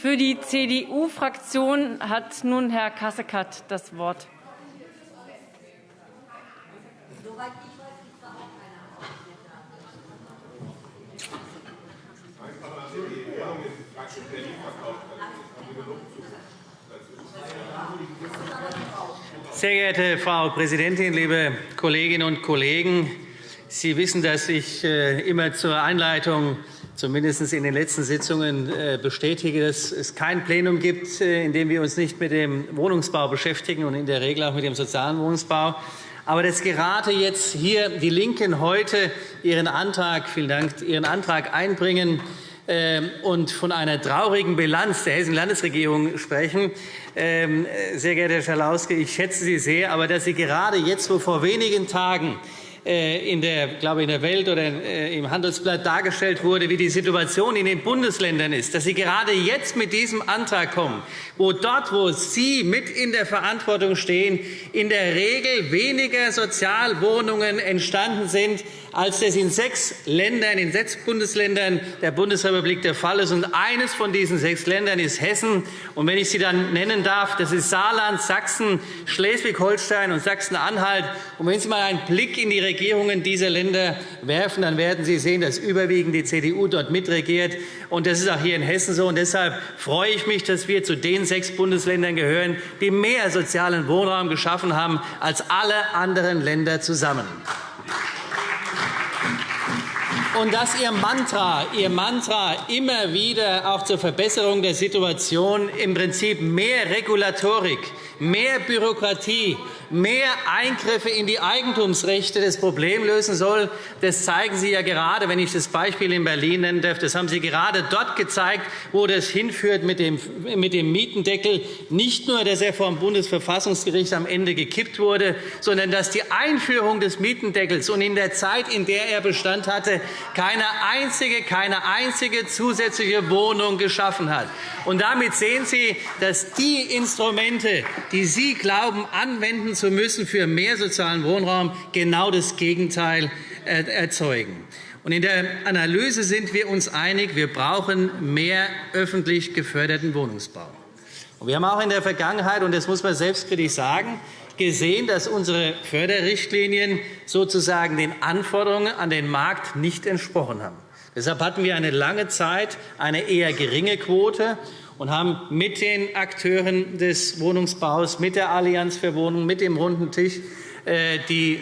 Für die CDU-Fraktion hat nun Herr Kasseckert das Wort. Sehr geehrte Frau Präsidentin, liebe Kolleginnen und Kollegen! Sie wissen, dass ich äh, immer zur Einleitung zumindest in den letzten Sitzungen äh, bestätige, dass es kein Plenum gibt, äh, in dem wir uns nicht mit dem Wohnungsbau beschäftigen und in der Regel auch mit dem sozialen Wohnungsbau. Aber dass gerade jetzt hier die LINKEN heute ihren Antrag, vielen Dank, ihren Antrag einbringen ähm, und von einer traurigen Bilanz der Hessischen Landesregierung sprechen. Ähm, sehr geehrter Herr Schalauske, ich schätze Sie sehr, aber dass Sie gerade jetzt, wo vor wenigen Tagen äh, in der, glaube in der Welt oder äh, im Handelsblatt dargestellt wurde, wie die Situation in den Bundesländern ist, dass Sie gerade jetzt mit diesem Antrag kommen, wo dort, wo Sie mit in der Verantwortung stehen, in der Regel weniger Sozialwohnungen entstanden sind, als das in sechs Ländern, in sechs Bundesländern der Bundesrepublik der Fall ist. Und eines von diesen sechs Ländern ist Hessen. Und wenn ich sie dann nennen darf, das ist Saarland, Sachsen, Schleswig-Holstein und Sachsen-Anhalt. Und wenn Sie mal einen Blick in die Regierungen dieser Länder werfen, dann werden Sie sehen, dass überwiegend die CDU dort mitregiert. Und das ist auch hier in Hessen so. Und deshalb freue ich mich, dass wir zu den sechs Bundesländern gehören, die mehr sozialen Wohnraum geschaffen haben als alle anderen Länder zusammen und dass Ihr Mantra, Ihr Mantra immer wieder auch zur Verbesserung der Situation im Prinzip mehr Regulatorik, mehr Bürokratie, mehr Eingriffe in die Eigentumsrechte das Problem lösen soll, das zeigen Sie ja gerade, wenn ich das Beispiel in Berlin nennen darf. Das haben Sie gerade dort gezeigt, wo das hinführt mit dem Mietendeckel. Nicht nur, dass er vom Bundesverfassungsgericht am Ende gekippt wurde, sondern dass die Einführung des Mietendeckels und in der Zeit, in der er Bestand hatte, keine einzige, keine einzige zusätzliche Wohnung geschaffen hat. Und damit sehen Sie, dass die Instrumente, die Sie glauben, anwenden zu müssen für mehr sozialen Wohnraum, genau das Gegenteil erzeugen. In der Analyse sind wir uns einig, wir brauchen mehr öffentlich geförderten Wohnungsbau. Wir haben auch in der Vergangenheit, und das muss man selbstkritisch sagen, gesehen, dass unsere Förderrichtlinien sozusagen den Anforderungen an den Markt nicht entsprochen haben. Deshalb hatten wir eine lange Zeit eine eher geringe Quote und haben mit den Akteuren des Wohnungsbaus, mit der Allianz für Wohnungen, mit dem runden Tisch äh, die,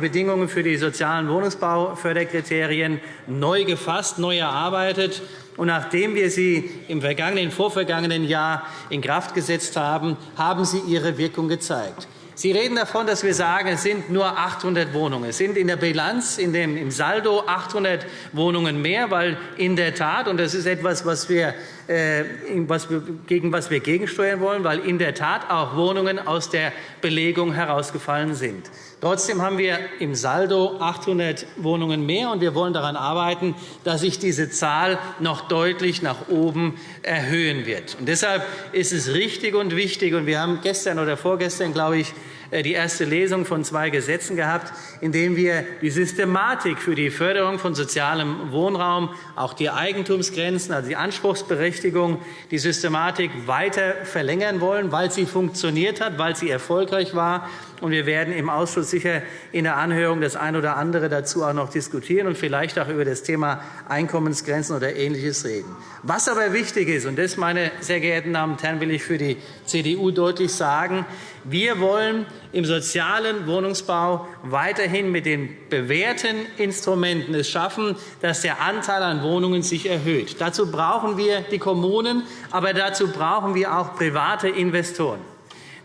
Bedingungen für die sozialen Wohnungsbauförderkriterien neu gefasst, neu erarbeitet. Und nachdem wir sie im vergangenen, vorvergangenen Jahr in Kraft gesetzt haben, haben sie ihre Wirkung gezeigt. Sie reden davon, dass wir sagen, es sind nur 800 Wohnungen. Es sind in der Bilanz, in dem, im Saldo 800 Wohnungen mehr, weil in der Tat, und das ist etwas, was wir, gegen was wir gegensteuern wollen, weil in der Tat auch Wohnungen aus der Belegung herausgefallen sind. Trotzdem haben wir im Saldo 800 Wohnungen mehr, und wir wollen daran arbeiten, dass sich diese Zahl noch deutlich nach oben erhöhen wird. Und deshalb ist es richtig und wichtig, und wir haben gestern oder vorgestern, glaube ich, äh, die erste Lesung von zwei Gesetzen gehabt, in denen wir die Systematik für die Förderung von sozialem Wohnraum, auch die Eigentumsgrenzen, also die Anspruchsberechtigung, die Systematik weiter verlängern wollen, weil sie funktioniert hat, weil sie erfolgreich war. Wir werden im Ausschuss sicher in der Anhörung das eine oder andere dazu auch noch diskutieren und vielleicht auch über das Thema Einkommensgrenzen oder Ähnliches reden. Was aber wichtig ist, und das, meine sehr geehrten Damen und Herren, will ich für die CDU deutlich sagen, wir wollen im sozialen Wohnungsbau weiterhin mit den bewährten Instrumenten es schaffen, dass der Anteil an Wohnungen sich erhöht. Dazu brauchen wir die Kommunen, aber dazu brauchen wir auch private Investoren.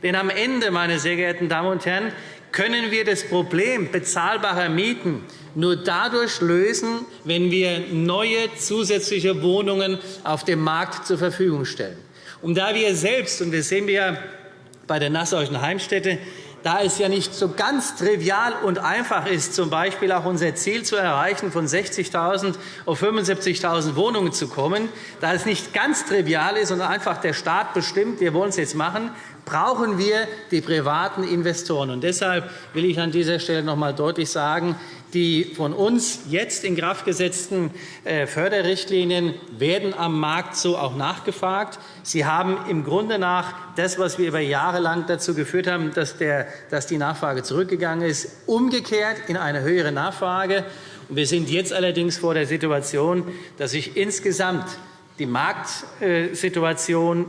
Denn am Ende, meine sehr geehrten Damen und Herren, können wir das Problem bezahlbarer Mieten nur dadurch lösen, wenn wir neue zusätzliche Wohnungen auf dem Markt zur Verfügung stellen. Und da wir selbst, und das sehen wir bei der Nassauischen Heimstätte, da es ja nicht so ganz trivial und einfach ist, z. B. auch unser Ziel zu erreichen, von 60.000 auf 75.000 Wohnungen zu kommen, da es nicht ganz trivial ist und einfach der Staat bestimmt, wir wollen es jetzt machen, brauchen wir die privaten Investoren. Und deshalb will ich an dieser Stelle noch einmal deutlich sagen, Die von uns jetzt in Kraft gesetzten äh, Förderrichtlinien werden am Markt so auch nachgefragt. Sie haben im Grunde nach das, was wir über Jahre lang dazu geführt haben, dass, dass die Nachfrage zurückgegangen ist, umgekehrt in eine höhere Nachfrage. Wir sind jetzt allerdings vor der Situation, dass sich insgesamt die Marktsituation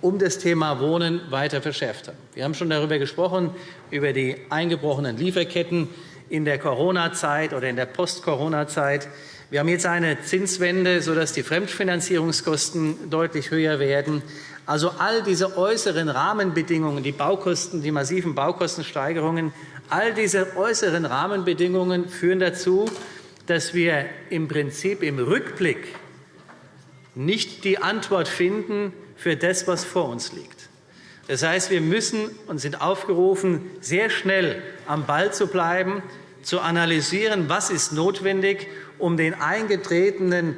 um das Thema Wohnen weiter verschärft hat. Wir haben schon darüber gesprochen, über die eingebrochenen Lieferketten in der Corona-Zeit oder in der Post-Corona-Zeit. Wir haben jetzt eine Zinswende, sodass die Fremdfinanzierungskosten deutlich höher werden. Also all diese äußeren Rahmenbedingungen, die Baukosten, die massiven Baukostensteigerungen, all diese äußeren Rahmenbedingungen führen dazu, dass wir im Prinzip im Rückblick nicht die Antwort finden für das, was vor uns liegt. Das heißt, wir müssen und sind aufgerufen, sehr schnell am Ball zu bleiben, zu analysieren, was ist notwendig, um den eingetretenen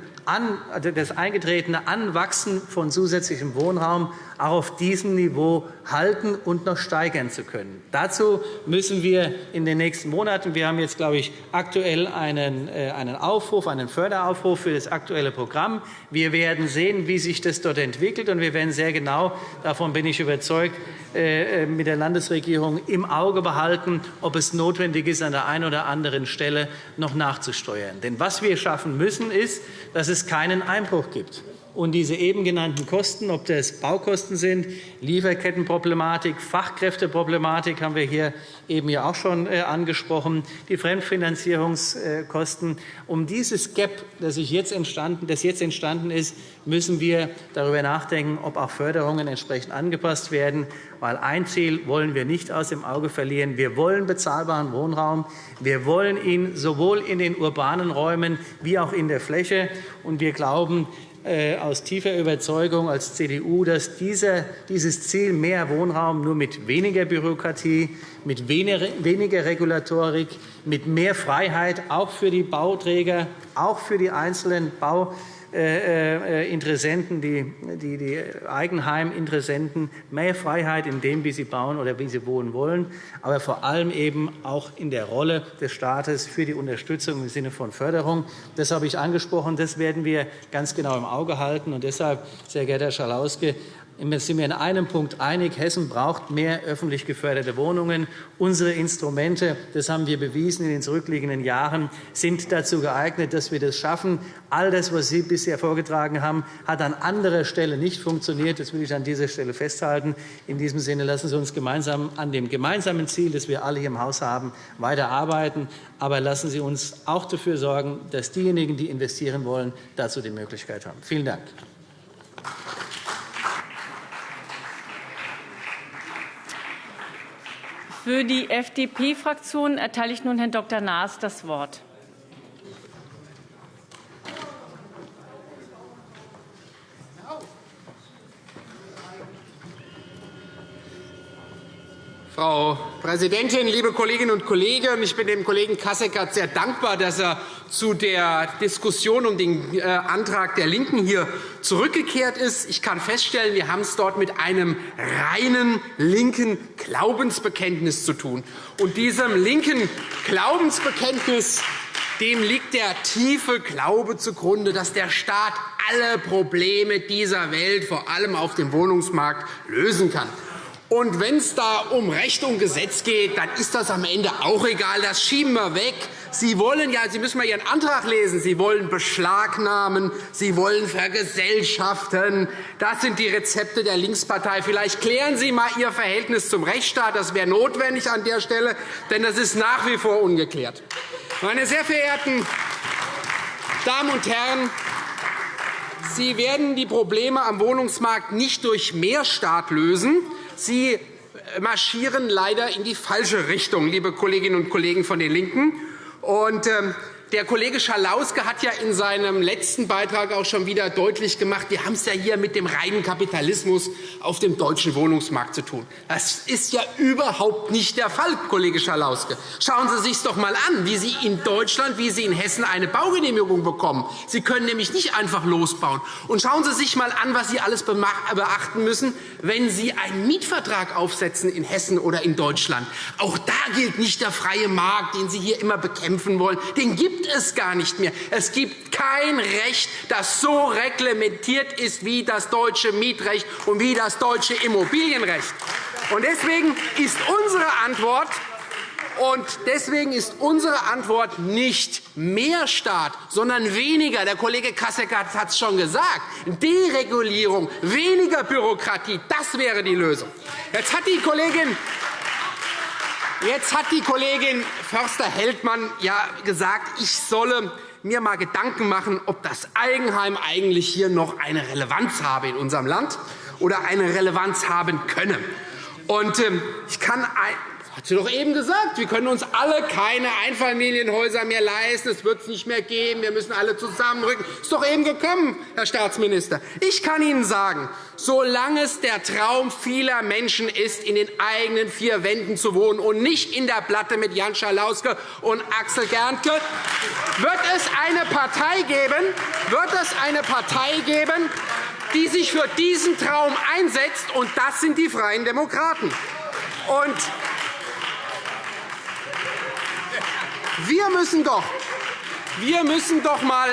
also das eingetretene Anwachsen von zusätzlichem Wohnraum auch auf diesem Niveau halten und noch steigern zu können. Dazu müssen wir in den nächsten Monaten, wir haben jetzt, glaube ich, aktuell einen, äh, einen Aufruf, einen Förderaufruf für das aktuelle Programm. Wir werden sehen, wie sich das dort entwickelt, und wir werden sehr genau, davon bin ich überzeugt, äh, äh, mit der Landesregierung im Auge behalten, ob es notwendig ist, an der einen oder anderen Stelle noch nachzusteuern. Denn was wir schaffen müssen, ist, dass es keinen Einbruch gibt und diese eben genannten Kosten, ob das Baukosten sind, Lieferkettenproblematik, Fachkräfteproblematik haben wir hier eben ja auch schon äh, angesprochen, die Fremdfinanzierungskosten. Um dieses Gap, das, jetzt entstanden, das jetzt entstanden ist, müssen wir darüber nachdenken, ob auch Förderungen entsprechend angepasst werden. Weil ein Ziel wollen wir nicht aus dem Auge verlieren. Wir wollen bezahlbaren Wohnraum. Wir wollen ihn sowohl in den urbanen Räumen wie auch in der Fläche. Und wir glauben, aus tiefer Überzeugung als CDU, dass dieses Ziel mehr Wohnraum nur mit weniger Bürokratie, mit weniger Regulatorik, mit mehr Freiheit auch für die Bauträger, auch für die einzelnen Bau äh, äh, Interessenten, die, die, die Eigenheiminteressenten mehr Freiheit in dem, wie sie bauen oder wie sie wohnen wollen, aber vor allem eben auch in der Rolle des Staates für die Unterstützung im Sinne von Förderung. Das habe ich angesprochen. Das werden wir ganz genau im Auge halten. Und deshalb, sehr geehrter Herr Schalauske, sind wir in einem Punkt einig. Hessen braucht mehr öffentlich geförderte Wohnungen. Unsere Instrumente, das haben wir bewiesen in den zurückliegenden Jahren, sind dazu geeignet, dass wir das schaffen. All das, was Sie bisher vorgetragen haben, hat an anderer Stelle nicht funktioniert. Das will ich an dieser Stelle festhalten. In diesem Sinne lassen Sie uns gemeinsam an dem gemeinsamen Ziel, das wir alle hier im Haus haben, weiterarbeiten. Aber lassen Sie uns auch dafür sorgen, dass diejenigen, die investieren wollen, dazu die Möglichkeit haben. Vielen Dank. Für die FDP-Fraktion erteile ich nun Herrn Dr. Naas das Wort. Frau Präsidentin, liebe Kolleginnen und Kollegen! Ich bin dem Kollegen Kasseckert sehr dankbar, dass er zu der Diskussion um den äh, Antrag der LINKEN hier zurückgekehrt ist. Ich kann feststellen, wir haben es dort mit einem reinen linken Glaubensbekenntnis zu tun. Und diesem linken Glaubensbekenntnis dem liegt der tiefe Glaube zugrunde, dass der Staat alle Probleme dieser Welt, vor allem auf dem Wohnungsmarkt, lösen kann. Und wenn es da um Recht und Gesetz geht, dann ist das am Ende auch egal. Das schieben wir weg. Sie wollen ja, Sie müssen mal Ihren Antrag lesen. Sie wollen beschlagnahmen, Sie wollen vergesellschaften. Das sind die Rezepte der Linkspartei. Vielleicht klären Sie einmal Ihr Verhältnis zum Rechtsstaat. Das wäre notwendig an der Stelle, denn das ist nach wie vor ungeklärt. Meine sehr verehrten Damen und Herren, Sie werden die Probleme am Wohnungsmarkt nicht durch mehr Staat lösen, Sie marschieren leider in die falsche Richtung, liebe Kolleginnen und Kollegen von den LINKEN. Und, ähm, der Kollege Schalauske hat ja in seinem letzten Beitrag auch schon wieder deutlich gemacht, wir haben es ja hier mit dem reinen Kapitalismus auf dem deutschen Wohnungsmarkt zu tun. Das ist ja überhaupt nicht der Fall, Kollege Schalauske. Schauen Sie sich doch einmal an, wie Sie in Deutschland, wie Sie in Hessen eine Baugenehmigung bekommen. Sie können nämlich nicht einfach losbauen. Und schauen Sie sich einmal an, was Sie alles beachten müssen, wenn Sie einen Mietvertrag aufsetzen in Hessen oder in Deutschland. Auch da gilt nicht der freie Markt, den Sie hier immer bekämpfen wollen. Den gibt gibt es gar nicht mehr. Es gibt kein Recht, das so reglementiert ist wie das deutsche Mietrecht und wie das deutsche Immobilienrecht. Deswegen ist unsere Antwort und deswegen ist unsere Antwort nicht mehr Staat, sondern weniger. Der Kollege Kasseckert hat es schon gesagt. Deregulierung, weniger Bürokratie, das wäre die Lösung. Jetzt hat die Kollegin Jetzt hat die Kollegin Förster-Heldmann ja gesagt, ich solle mir einmal Gedanken machen, ob das Eigenheim eigentlich hier noch eine Relevanz habe in unserem Land oder eine Relevanz haben könne. Und, ähm, ich kann hat sie doch eben gesagt, wir können uns alle keine Einfamilienhäuser mehr leisten. Es wird es nicht mehr geben. Wir müssen alle zusammenrücken. Das ist doch eben gekommen, Herr Staatsminister. Ich kann Ihnen sagen, solange es der Traum vieler Menschen ist, in den eigenen vier Wänden zu wohnen und nicht in der Platte mit Jan Schalauske und Axel Gerntke, wird es eine Partei geben, wird es eine Partei geben, die sich für diesen Traum einsetzt, und das sind die Freien Demokraten. Und wir müssen doch, wir müssen doch mal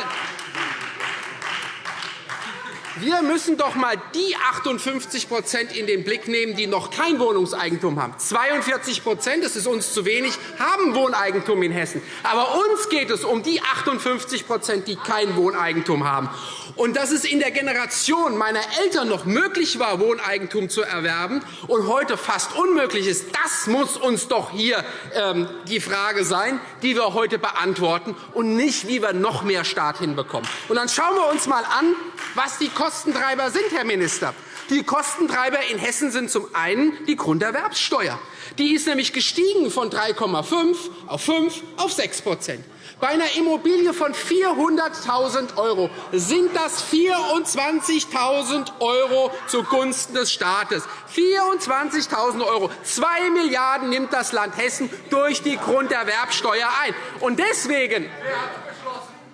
wir müssen doch einmal die 58% in den Blick nehmen, die noch kein Wohnungseigentum haben. 42 das ist uns zu wenig, haben Wohneigentum in Hessen. Aber uns geht es um die 58% die kein Wohneigentum haben. Und dass es in der Generation meiner Eltern noch möglich war, Wohneigentum zu erwerben und heute fast unmöglich ist, das muss uns doch hier ähm, die Frage sein, die wir heute beantworten, und nicht, wie wir noch mehr Staat hinbekommen. Und dann schauen wir uns einmal an, was die Kostentreiber sind, Herr Minister. Die Kostentreiber in Hessen sind zum einen die Grunderwerbssteuer. Die ist nämlich gestiegen von 3,5 auf 5 auf 6% bei einer Immobilie von 400.000 € sind das 24.000 € zugunsten des Staates. 24.000 €. 2 Milliarden € nimmt das Land Hessen durch die Grunderwerbsteuer ein. Und deswegen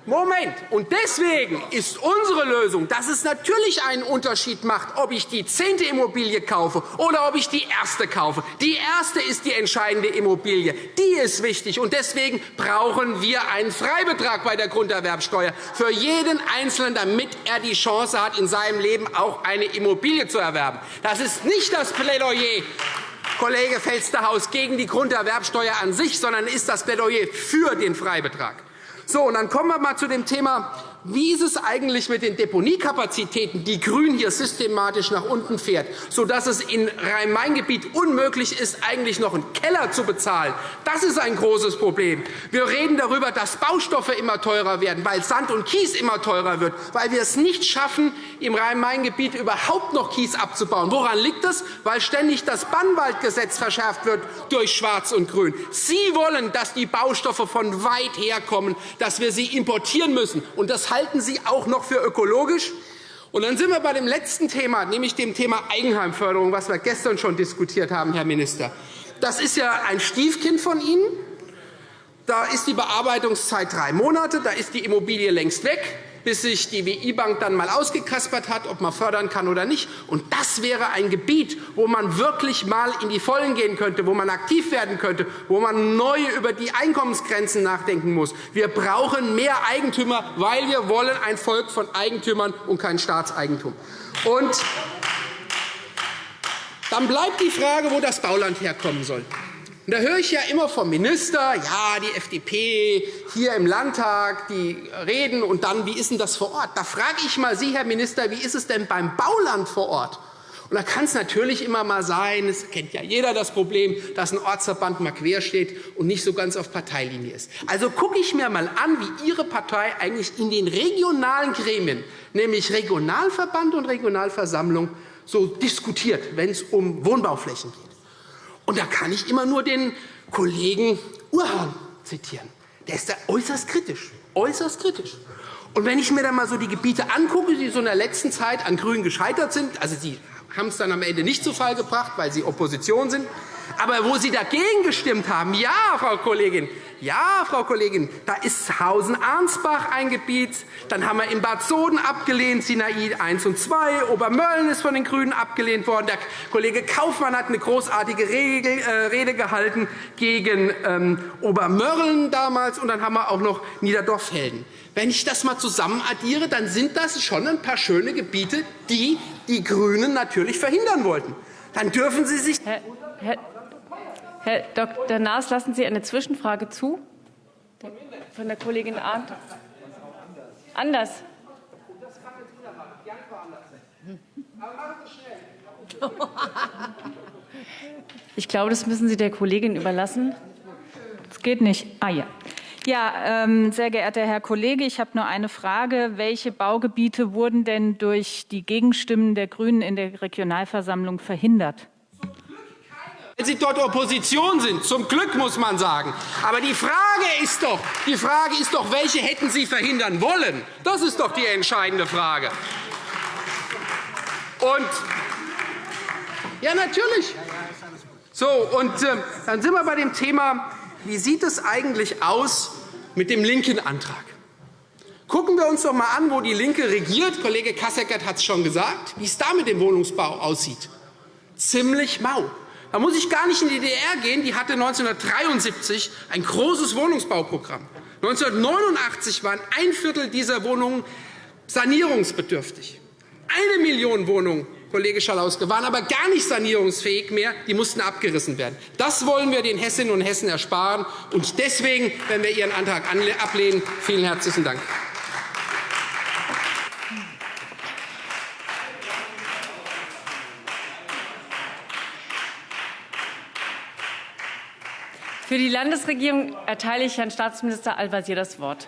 Moment. Und deswegen ist unsere Lösung, dass es natürlich einen Unterschied macht, ob ich die zehnte Immobilie kaufe oder ob ich die erste kaufe. Die erste ist die entscheidende Immobilie. Die ist wichtig. Und deswegen brauchen wir einen Freibetrag bei der Grunderwerbsteuer für jeden Einzelnen, damit er die Chance hat, in seinem Leben auch eine Immobilie zu erwerben. Das ist nicht das Plädoyer Kollege Felstehauß, gegen die Grunderwerbsteuer an sich, sondern ist das Plädoyer für den Freibetrag. So, und dann kommen wir einmal zu dem Thema wie ist es eigentlich mit den Deponiekapazitäten, die Grün hier systematisch nach unten fährt, sodass es in Rhein-Main-Gebiet unmöglich ist, eigentlich noch einen Keller zu bezahlen? Das ist ein großes Problem. Wir reden darüber, dass Baustoffe immer teurer werden, weil Sand und Kies immer teurer wird, weil wir es nicht schaffen, im Rhein-Main-Gebiet überhaupt noch Kies abzubauen. Woran liegt das? Weil ständig das Bannwaldgesetz verschärft wird durch Schwarz und Grün. Sie wollen, dass die Baustoffe von weit herkommen, dass wir sie importieren müssen. Und das halten Sie auch noch für ökologisch? Und dann sind wir bei dem letzten Thema, nämlich dem Thema Eigenheimförderung, was wir gestern schon diskutiert haben, Herr Minister. Das ist ja ein Stiefkind von Ihnen. Da ist die Bearbeitungszeit drei Monate, da ist die Immobilie längst weg bis sich die WI-Bank dann einmal ausgekaspert hat, ob man fördern kann oder nicht. Und das wäre ein Gebiet, wo man wirklich einmal in die Vollen gehen könnte, wo man aktiv werden könnte, wo man neu über die Einkommensgrenzen nachdenken muss. Wir brauchen mehr Eigentümer, weil wir wollen ein Volk von Eigentümern und kein Staatseigentum. Und dann bleibt die Frage, wo das Bauland herkommen soll. Und da höre ich ja immer vom Minister, ja, die FDP hier im Landtag, die reden, und dann, wie ist denn das vor Ort? Da frage ich mal Sie, Herr Minister, wie ist es denn beim Bauland vor Ort? Und da kann es natürlich immer mal sein, es kennt ja jeder das Problem, dass ein Ortsverband mal quer steht und nicht so ganz auf Parteilinie ist. Also gucke ich mir mal an, wie Ihre Partei eigentlich in den regionalen Gremien, nämlich Regionalverband und Regionalversammlung, so diskutiert, wenn es um Wohnbauflächen geht. Und da kann ich immer nur den Kollegen Urhahn zitieren. der ist da äußerst kritisch. Äußerst kritisch. Und wenn ich mir dann mal so die Gebiete angucke, die so in der letzten Zeit an Grünen gescheitert sind, also sie haben es dann am Ende nicht zu Fall gebracht, weil sie Opposition sind, aber wo Sie dagegen gestimmt haben, ja, Frau Kollegin, ja, Frau Kollegin, da ist Hausen-Arnsbach ein Gebiet. Dann haben wir in Bad Soden abgelehnt, Sinai 1 und 2. Obermölln ist von den GRÜNEN abgelehnt worden. Der Kollege Kaufmann hat eine großartige äh, Rede gehalten gegen ähm, Obermölln damals. Und dann haben wir auch noch Niederdorf-Helden. Wenn ich das einmal zusammen addiere, dann sind das schon ein paar schöne Gebiete, die die GRÜNEN natürlich verhindern wollten. Dann dürfen Sie sich... Herr, Herr Herr Dr. Naas, lassen Sie eine Zwischenfrage zu? Von der Kollegin Arndt. Anders. Ich glaube, das müssen Sie der Kollegin überlassen. Das geht nicht. Ah ja. Ja, ähm, sehr geehrter Herr Kollege, ich habe nur eine Frage. Welche Baugebiete wurden denn durch die Gegenstimmen der GRÜNEN in der Regionalversammlung verhindert? Wenn Sie dort Opposition sind, zum Glück muss man sagen. Aber die Frage ist doch, die Frage ist doch welche hätten Sie verhindern wollen? Das ist doch die entscheidende Frage. Und ja, natürlich. So, und äh, dann sind wir bei dem Thema, wie sieht es eigentlich aus mit dem linken Antrag? Gucken wir uns doch einmal an, wo die LINKE regiert. Kollege Kasseckert hat es schon gesagt, wie es da mit dem Wohnungsbau aussieht. Ziemlich mau. Da muss ich gar nicht in die DDR gehen. Die hatte 1973 ein großes Wohnungsbauprogramm. 1989 waren ein Viertel dieser Wohnungen sanierungsbedürftig. Eine Million Wohnungen, Kollege Schalauske, waren aber gar nicht sanierungsfähig mehr. Die mussten abgerissen werden. Das wollen wir den Hessinnen und Hessen ersparen. Und deswegen werden wir Ihren Antrag ablehnen. Vielen herzlichen Dank. Für die Landesregierung erteile ich Herrn Staatsminister Al-Wazir das Wort.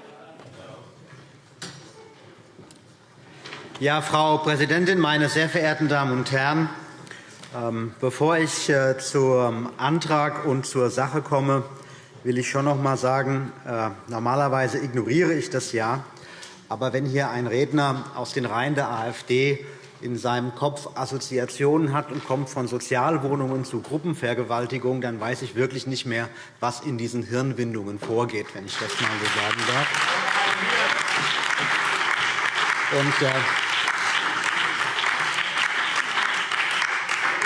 Ja, Frau Präsidentin, meine sehr verehrten Damen und Herren! Ähm, bevor ich äh, zum Antrag und zur Sache komme, will ich schon noch einmal sagen, äh, normalerweise ignoriere ich das ja. Aber wenn hier ein Redner aus den Reihen der AfD in seinem Kopf Assoziationen hat und kommt von Sozialwohnungen zu Gruppenvergewaltigung, dann weiß ich wirklich nicht mehr, was in diesen Hirnwindungen vorgeht, wenn ich das einmal so sagen darf. Und, äh,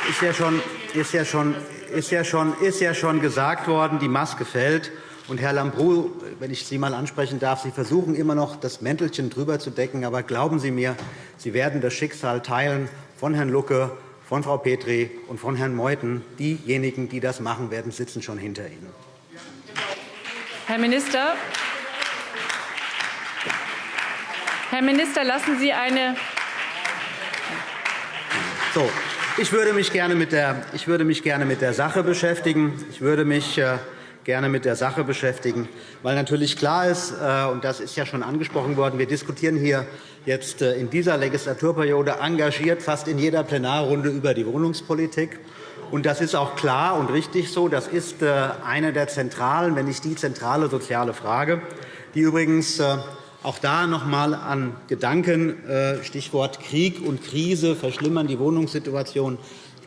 ist ja schon, ist ja schon, ist ja schon, ist ja schon gesagt worden, die Maske fällt. Und Herr Lambrou, wenn ich Sie einmal ansprechen darf, Sie versuchen immer noch, das Mäntelchen drüber zu decken. Aber glauben Sie mir, Sie werden das Schicksal teilen von Herrn Lucke, von Frau Petri und von Herrn Meuthen. Diejenigen, die das machen werden, sitzen schon hinter Ihnen. Herr Minister, Herr Minister, lassen Sie eine so, ich würde mich gerne mit der, ich würde mich gerne mit der Sache beschäftigen. Ich würde mich äh, gerne mit der Sache beschäftigen, weil natürlich klar ist, äh, und das ist ja schon angesprochen worden, wir diskutieren hier jetzt äh, in dieser Legislaturperiode engagiert fast in jeder Plenarrunde über die Wohnungspolitik. Und das ist auch klar und richtig so. Das ist äh, eine der zentralen, wenn nicht die zentrale soziale Frage, die übrigens auch da noch einmal an Gedanken, Stichwort Krieg und Krise, verschlimmern die Wohnungssituation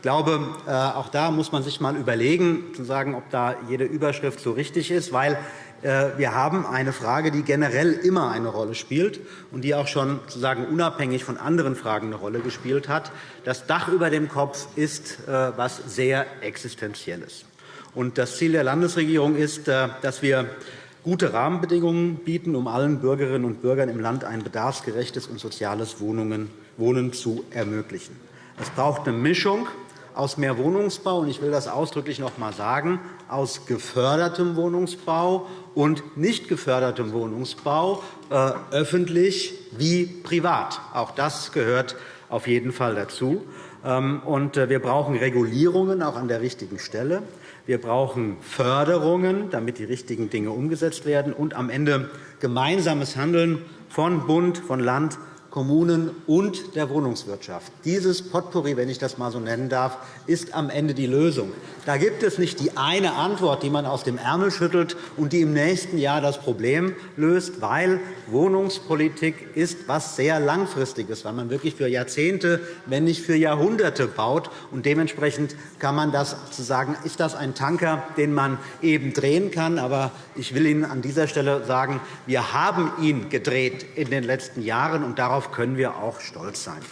ich glaube, äh, auch da muss man sich einmal überlegen, zu sagen, ob da jede Überschrift so richtig ist, weil äh, wir haben eine Frage, die generell immer eine Rolle spielt und die auch schon sozusagen unabhängig von anderen Fragen eine Rolle gespielt hat. Das Dach über dem Kopf ist etwas äh, sehr Existenzielles. Das Ziel der Landesregierung ist, dass wir gute Rahmenbedingungen bieten, um allen Bürgerinnen und Bürgern im Land ein bedarfsgerechtes und soziales Wohnen zu ermöglichen. Es braucht eine Mischung aus mehr Wohnungsbau, und ich will das ausdrücklich noch einmal sagen, aus gefördertem Wohnungsbau und nicht gefördertem Wohnungsbau, äh, öffentlich wie privat. Auch das gehört auf jeden Fall dazu. Ähm, und äh, wir brauchen Regulierungen auch an der richtigen Stelle. Wir brauchen Förderungen, damit die richtigen Dinge umgesetzt werden, und am Ende gemeinsames Handeln von Bund, von Land Kommunen und der Wohnungswirtschaft. Dieses Potpourri, wenn ich das einmal so nennen darf, ist am Ende die Lösung. Da gibt es nicht die eine Antwort, die man aus dem Ärmel schüttelt und die im nächsten Jahr das Problem löst, weil Wohnungspolitik ist etwas sehr Langfristiges, weil man wirklich für Jahrzehnte, wenn nicht für Jahrhunderte baut. Und dementsprechend kann man das sozusagen, ist das ein Tanker, den man eben drehen kann. Aber ich will Ihnen an dieser Stelle sagen, wir haben ihn gedreht in den letzten Jahren, und darauf Darauf können wir auch stolz sein.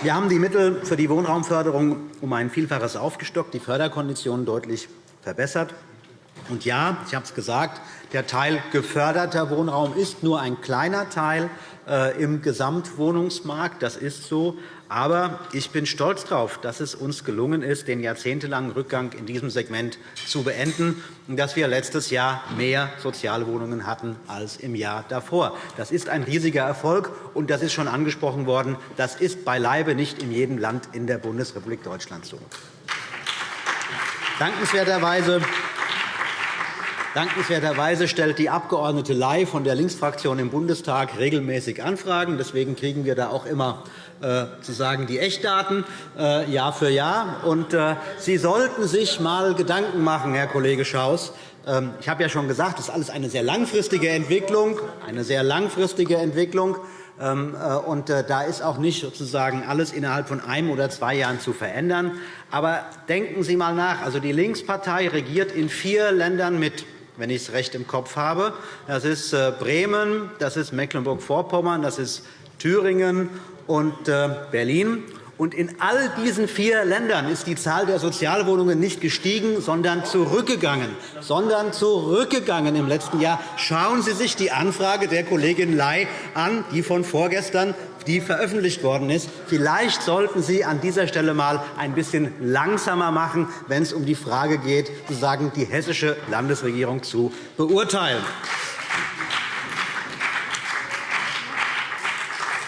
Wir haben die Mittel für die Wohnraumförderung um ein Vielfaches aufgestockt, die Förderkonditionen deutlich verbessert. Und ja, ich habe es gesagt, der Teil geförderter Wohnraum ist nur ein kleiner Teil äh, im Gesamtwohnungsmarkt. Das ist so. Aber ich bin stolz darauf, dass es uns gelungen ist, den jahrzehntelangen Rückgang in diesem Segment zu beenden und dass wir letztes Jahr mehr Sozialwohnungen hatten als im Jahr davor. Das ist ein riesiger Erfolg, und das ist schon angesprochen worden. Das ist beileibe nicht in jedem Land in der Bundesrepublik Deutschland so. Dankenswerterweise Dankenswerterweise stellt die Abg. Ley von der Linksfraktion im Bundestag regelmäßig Anfragen. Deswegen kriegen wir da auch immer äh, sozusagen die Echtdaten äh, Jahr für Jahr. Und, äh, Sie sollten sich einmal Gedanken machen, Herr Kollege Schaus. Ähm, ich habe ja schon gesagt, das ist alles eine sehr langfristige Entwicklung. Eine sehr langfristige Entwicklung. Ähm, äh, und da ist auch nicht sozusagen alles innerhalb von einem oder zwei Jahren zu verändern. Aber denken Sie einmal nach. Also, die Linkspartei regiert in vier Ländern mit wenn ich es recht im Kopf habe. Das ist Bremen, das ist Mecklenburg-Vorpommern, das ist Thüringen und äh, Berlin. Und in all diesen vier Ländern ist die Zahl der Sozialwohnungen nicht gestiegen, sondern zurückgegangen. Sondern zurückgegangen im letzten Jahr. Schauen Sie sich die Anfrage der Kollegin Ley an, die von vorgestern die veröffentlicht worden ist. Vielleicht sollten Sie an dieser Stelle einmal ein bisschen langsamer machen, wenn es um die Frage geht, sozusagen die hessische Landesregierung zu beurteilen.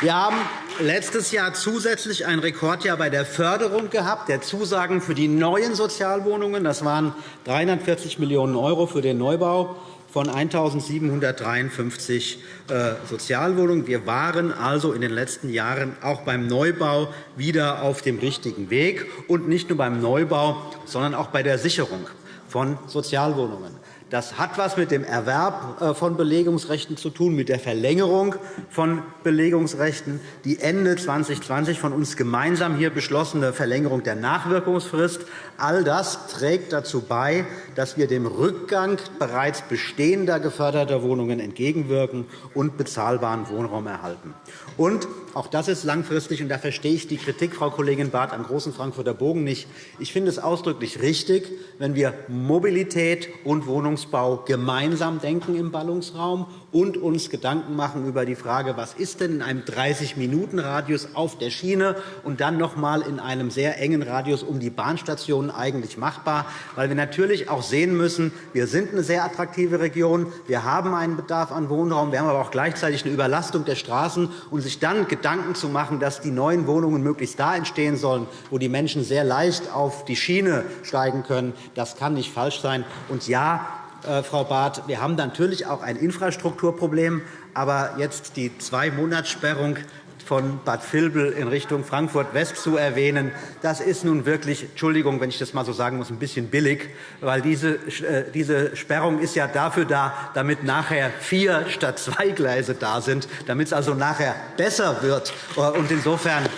Wir haben letztes Jahr zusätzlich ein Rekordjahr bei der Förderung gehabt, der Zusagen für die neuen Sozialwohnungen. Das waren 340 Millionen € für den Neubau von 1.753 äh, Sozialwohnungen. Wir waren also in den letzten Jahren auch beim Neubau wieder auf dem richtigen Weg, und nicht nur beim Neubau, sondern auch bei der Sicherung von Sozialwohnungen. Das hat etwas mit dem Erwerb äh, von Belegungsrechten zu tun, mit der Verlängerung von Belegungsrechten. Die Ende 2020 von uns gemeinsam hier beschlossene Verlängerung der Nachwirkungsfrist, all das trägt dazu bei, dass wir dem Rückgang bereits bestehender geförderter Wohnungen entgegenwirken und bezahlbaren Wohnraum erhalten. Und auch das ist langfristig, und da verstehe ich die Kritik, Frau Kollegin Barth, am großen Frankfurter Bogen nicht. Ich finde es ausdrücklich richtig, wenn wir Mobilität und Wohnungsbau gemeinsam denken im Ballungsraum und uns Gedanken machen über die Frage, was ist denn in einem 30-Minuten-Radius auf der Schiene und dann noch einmal in einem sehr engen Radius um die Bahnstationen eigentlich machbar, weil wir natürlich auch sehen müssen, wir sind eine sehr attraktive Region, wir haben einen Bedarf an Wohnraum, wir haben aber auch gleichzeitig eine Überlastung der Straßen und sich dann Gedanken zu machen, dass die neuen Wohnungen möglichst da entstehen sollen, wo die Menschen sehr leicht auf die Schiene steigen können. Das kann nicht falsch sein. Und ja, Frau Barth, wir haben natürlich auch ein Infrastrukturproblem. Aber jetzt die Zwei-Monats-Sperrung von Bad Vilbel in Richtung Frankfurt-West zu erwähnen, das ist nun wirklich, Entschuldigung, wenn ich das einmal so sagen muss, ein bisschen billig, weil diese, äh, diese Sperrung ist ja dafür da, damit nachher vier statt zwei Gleise da sind, damit es also nachher besser wird. Und insofern äh,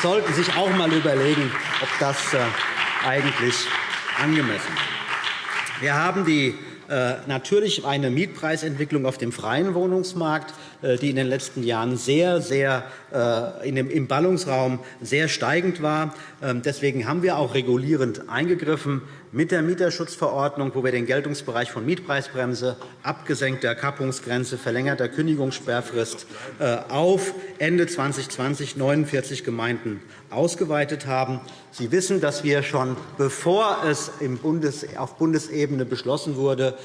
sollten Sie sich auch einmal überlegen, ob das äh, eigentlich angemessen ist. Wir haben die natürlich eine Mietpreisentwicklung auf dem freien Wohnungsmarkt. Äh, die in den letzten Jahren sehr, sehr äh, im Ballungsraum sehr steigend war. Ähm, deswegen haben wir auch regulierend eingegriffen mit der Mieterschutzverordnung, wo wir den Geltungsbereich von Mietpreisbremse, abgesenkter Kappungsgrenze, verlängerter Kündigungssperrfrist äh, auf Ende 2020 49 Gemeinden ausgeweitet haben. Sie wissen, dass wir schon, bevor es auf Bundesebene beschlossen wurde,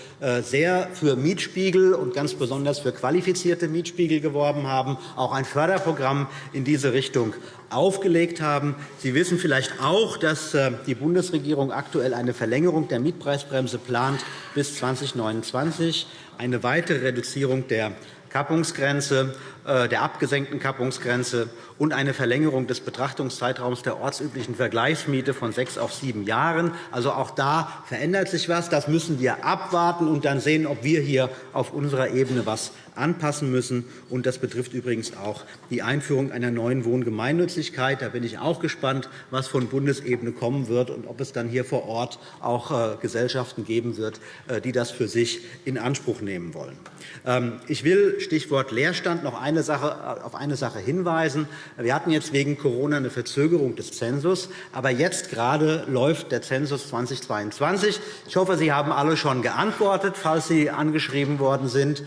sehr für Mietspiegel und ganz besonders für qualifizierte Mietspiegel geworben haben, auch ein Förderprogramm in diese Richtung aufgelegt haben. Sie wissen vielleicht auch, dass äh, die Bundesregierung aktuell eine Verlängerung der Mietpreisbremse plant bis 2029, eine weitere Reduzierung der Kappungsgrenze, äh, der abgesenkten Kappungsgrenze und eine Verlängerung des Betrachtungszeitraums der ortsüblichen Vergleichsmiete von sechs auf sieben Jahren. Also auch da verändert sich etwas. Das müssen wir abwarten und dann sehen, ob wir hier auf unserer Ebene etwas anpassen müssen. Und das betrifft übrigens auch die Einführung einer neuen Wohngemeinnützigkeit. Da bin ich auch gespannt, was von Bundesebene kommen wird und ob es dann hier vor Ort auch äh, Gesellschaften geben wird, äh, die das für sich in Anspruch nehmen wollen. Ähm, ich will Stichwort Leerstand noch eine Sache, äh, auf eine Sache hinweisen. Wir hatten jetzt wegen Corona eine Verzögerung des Zensus, aber jetzt gerade läuft der Zensus 2022. Ich hoffe, Sie haben alle schon geantwortet, falls Sie angeschrieben worden sind.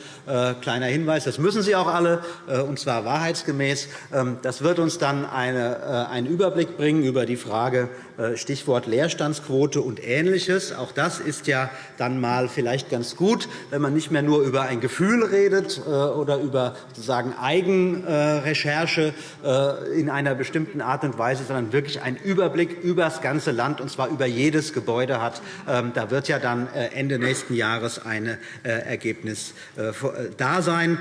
Kleiner Hinweis, das müssen Sie auch alle, und zwar wahrheitsgemäß. Ähm, das wird uns dann eine, einen Überblick bringen über die Frage, äh, Stichwort Leerstandsquote und Ähnliches. Auch das ist ja dann einmal vielleicht ganz gut, wenn man nicht mehr nur über ein Gefühl redet äh, oder über sozusagen Eigenrecherche äh, in einer bestimmten Art und Weise, sondern wirklich einen Überblick über das ganze Land, und zwar über jedes Gebäude hat. Ähm, da wird ja dann Ende nächsten Jahres ein Ergebnis da sein.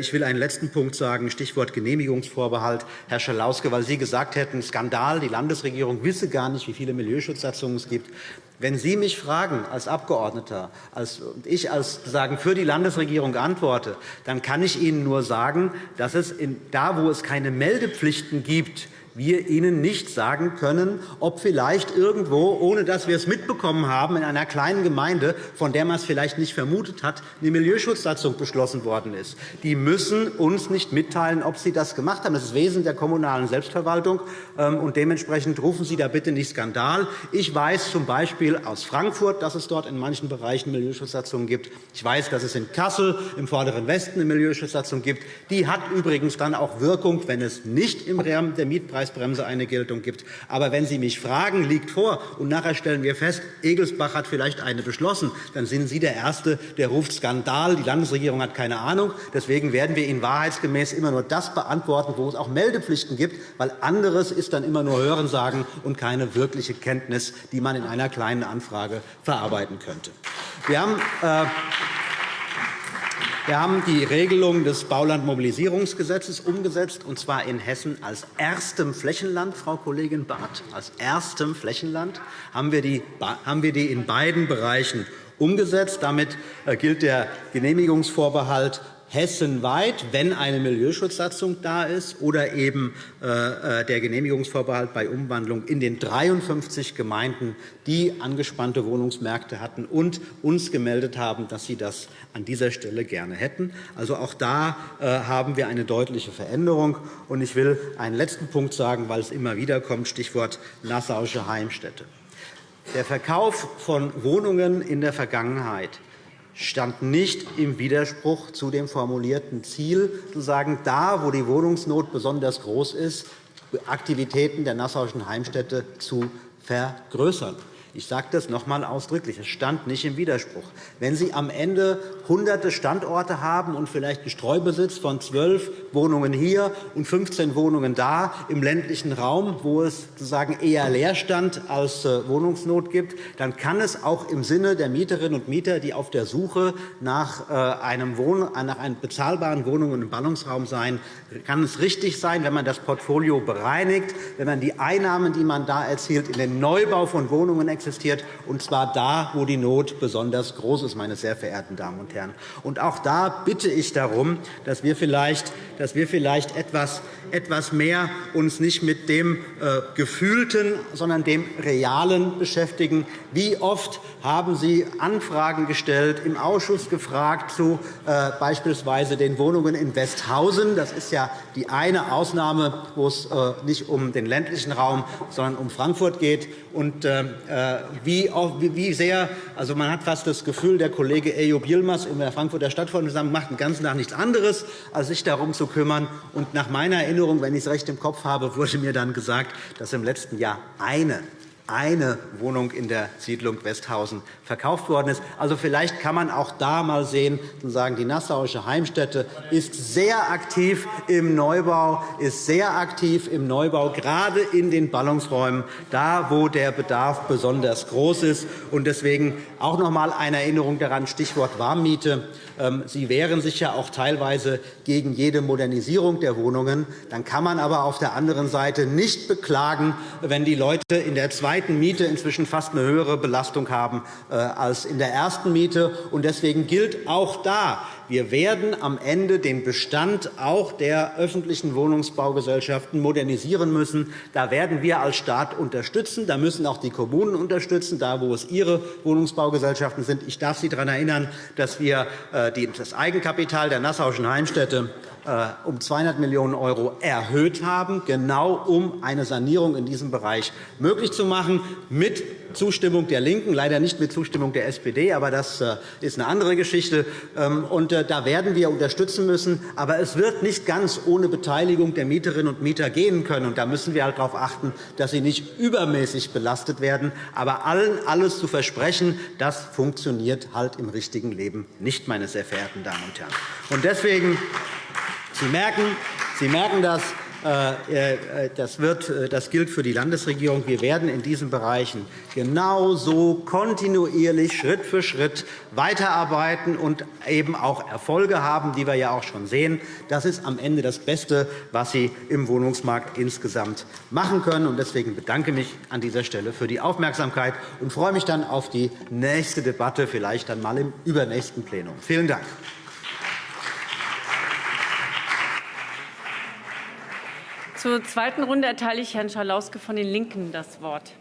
Ich will einen letzten Punkt sagen, Stichwort Genehmigungsvorbehalt. Herr Schalauske, weil Sie gesagt hätten, Skandal, die Landesregierung wisse gar gar nicht, wie viele Milieuschutzsatzungen es gibt. Wenn Sie mich fragen als Abgeordneter als, und ich als sagen, für die Landesregierung antworte, dann kann ich Ihnen nur sagen, dass es in, da, wo es keine Meldepflichten gibt, wir Ihnen nicht sagen können, ob vielleicht irgendwo, ohne dass wir es mitbekommen haben, in einer kleinen Gemeinde, von der man es vielleicht nicht vermutet hat, eine Milieuschutzsatzung beschlossen worden ist. Die müssen uns nicht mitteilen, ob sie das gemacht haben. Das ist Wesen der kommunalen Selbstverwaltung. Ähm, und dementsprechend rufen Sie da bitte nicht Skandal. Ich weiß z. B. aus Frankfurt, dass es dort in manchen Bereichen Milieuschutzsatzungen gibt. Ich weiß, dass es in Kassel im Vorderen Westen eine Milieuschutzsatzung gibt. Die hat übrigens dann auch Wirkung, wenn es nicht im Rahmen der Mietpreis Preisbremse eine Geltung gibt. Aber wenn Sie mich fragen, liegt vor, und nachher stellen wir fest, Egelsbach hat vielleicht eine beschlossen, dann sind Sie der Erste, der ruft Skandal, die Landesregierung hat keine Ahnung. Deswegen werden wir Ihnen wahrheitsgemäß immer nur das beantworten, wo es auch Meldepflichten gibt, weil anderes ist dann immer nur Hörensagen und keine wirkliche Kenntnis, die man in einer kleinen Anfrage verarbeiten könnte. Wir haben, äh wir haben die Regelung des Baulandmobilisierungsgesetzes umgesetzt, und zwar in Hessen als erstem Flächenland, Frau Kollegin Barth. Als erstem Flächenland haben wir die in beiden Bereichen umgesetzt. Damit äh, gilt der Genehmigungsvorbehalt hessenweit, wenn eine Milieuschutzsatzung da ist, oder eben äh, äh, der Genehmigungsvorbehalt bei Umwandlung in den 53 Gemeinden, die angespannte Wohnungsmärkte hatten und uns gemeldet haben, dass sie das an dieser Stelle gerne hätten. Also auch da äh, haben wir eine deutliche Veränderung. Ich will einen letzten Punkt sagen, weil es immer wieder kommt, Stichwort Nassauische Heimstätte. Der Verkauf von Wohnungen in der Vergangenheit stand nicht im Widerspruch zu dem formulierten Ziel, zu sagen, da, wo die Wohnungsnot besonders groß ist, Aktivitäten der Nassauischen Heimstätte zu vergrößern. Ich sage das noch einmal ausdrücklich. Es stand nicht im Widerspruch. Wenn Sie am Ende hunderte Standorte haben und vielleicht einen Streubesitz von zwölf Wohnungen hier und 15 Wohnungen da im ländlichen Raum, wo es sozusagen eher Leerstand als äh, Wohnungsnot gibt, dann kann es auch im Sinne der Mieterinnen und Mieter, die auf der Suche nach, äh, einem, Wohn nach einem bezahlbaren Wohnungen und Ballungsraum sein, kann es richtig sein, wenn man das Portfolio bereinigt, wenn man die Einnahmen, die man da erzielt, in den Neubau von Wohnungen existiert, und zwar da, wo die Not besonders groß ist, meine sehr verehrten Damen und Herren. Und auch da bitte ich darum, dass wir vielleicht, dass wir vielleicht etwas, etwas mehr uns nicht mit dem äh, Gefühlten, sondern dem Realen beschäftigen. Wie oft haben Sie Anfragen gestellt, im Ausschuss gefragt zu äh, beispielsweise den Wohnungen in Westhausen? Das ist ja die eine Ausnahme, wo es äh, nicht um den ländlichen Raum, sondern um Frankfurt geht. Und äh, wie, wie sehr, also man hat fast das Gefühl, der Kollege Ejob Yilmaz in der Frankfurter Stadtverordnetenversammlung macht den ganzen Tag nichts anderes, als sich darum zu kümmern. Und nach meiner Erinnerung, wenn ich es recht im Kopf habe, wurde mir dann gesagt, dass im letzten Jahr eine eine Wohnung in der Siedlung Westhausen verkauft worden ist. Also vielleicht kann man auch da mal sehen sagen, die Nassauische Heimstätte ist sehr aktiv im Neubau, ist sehr aktiv im Neubau, gerade in den Ballungsräumen, da wo der Bedarf besonders groß ist. Und deswegen auch noch einmal eine Erinnerung daran, Stichwort Warmmiete. Ähm, Sie wehren sich ja auch teilweise gegen jede Modernisierung der Wohnungen. Dann kann man aber auf der anderen Seite nicht beklagen, wenn die Leute in der zweiten Miete inzwischen fast eine höhere Belastung haben als in der ersten Miete. Deswegen gilt auch da, wir werden am Ende den Bestand auch der öffentlichen Wohnungsbaugesellschaften modernisieren müssen. Da werden wir als Staat unterstützen. Da müssen auch die Kommunen unterstützen, da wo es ihre Wohnungsbaugesellschaften sind. Ich darf Sie daran erinnern, dass wir äh, das Eigenkapital der Nassauischen Heimstätte äh, um 200 Millionen € erhöht haben, genau um eine Sanierung in diesem Bereich möglich zu machen, mit Zustimmung der LINKEN, leider nicht mit Zustimmung der SPD, aber das äh, ist eine andere Geschichte. Ähm, äh, da werden wir unterstützen müssen. Aber es wird nicht ganz ohne Beteiligung der Mieterinnen und Mieter gehen können. Da müssen wir halt darauf achten, dass sie nicht übermäßig belastet werden. Aber allen alles zu versprechen, das funktioniert halt im richtigen Leben nicht, meine sehr verehrten Damen und Herren. Deswegen Sie merken, Sie merken das. Äh, äh, das, wird, äh, das gilt für die Landesregierung. Wir werden in diesen Bereichen genauso kontinuierlich Schritt für Schritt weiterarbeiten und eben auch Erfolge haben, die wir ja auch schon sehen. Das ist am Ende das Beste, was Sie im Wohnungsmarkt insgesamt machen können. Deswegen bedanke ich mich an dieser Stelle für die Aufmerksamkeit und freue mich dann auf die nächste Debatte, vielleicht dann mal im übernächsten Plenum. Vielen Dank. Zur zweiten Runde erteile ich Herrn Schalauske von den LINKEN das Wort.